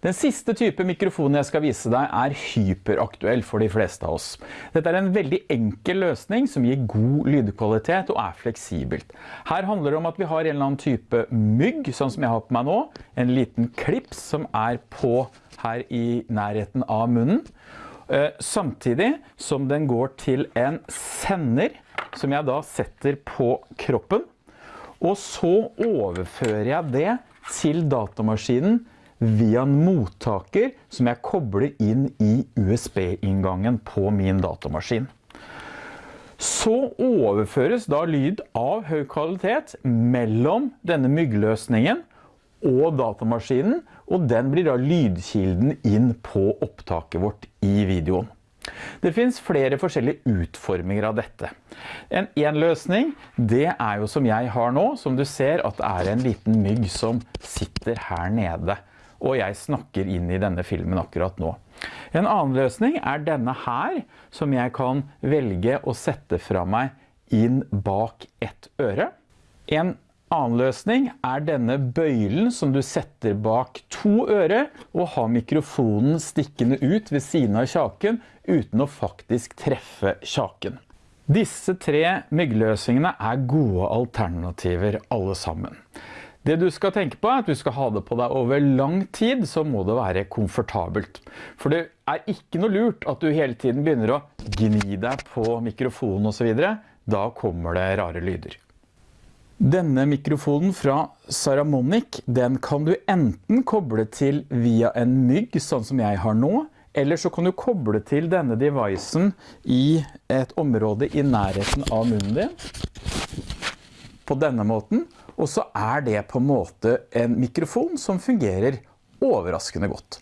Den siste type mikrofonen jeg skal vise deg er hyperaktuell for de fleste av oss. Dette er en veldig enkel løsning som gir god lydkvalitet og er fleksibelt. Her handler det om at vi har en eller annen type mygg, sånn som jeg har på meg nå. En liten klips som er på her i nærheten av munnen. Eh, samtidig som den går til en sender, som jeg da setter på kroppen. Og så overfører jeg det til datamaskinen via en mottaker som jeg kobler inn i USB-inngangen på min datamaskin. Så overføres da lyd av høy kvalitet mellom denne myggløsningen og datamaskinen, og den blir da lydkilden inn på opptaket vårt i videoen. Det finns flere forskjellige utforminger av dette. En, en løsning, det er jo som jeg har nå, som du ser at det er en liten mygg som sitter her nede og jeg snakker inn i denne filmen akkurat nå. En annen løsning er denne her, som jeg kan velge å sette fra meg inn bak ett øre. En annen løsning er denne bøylen som du setter bak to øre og har mikrofonen stikkende ut ved siden av kjaken uten å faktisk treffe kjaken. Disse tre myggløsningene er gode alternativer alle sammen. Det du skal tenke på er at du skal ha det på deg over lang tid, så må det være komfortabelt. For det er ikke noe lurt at du hele tiden begynner å gni deg på mikrofonen og så videre. Da kommer det rare lyder. Denne mikrofonen fra Saramonic, den kan du enten koble til via en mygg, sånn som jeg har nå, eller så kan du koble til denne devicen i et område i nærheten av munnen din. På denne måten, og så er det på en måte en mikrofon som fungerer overraskende godt.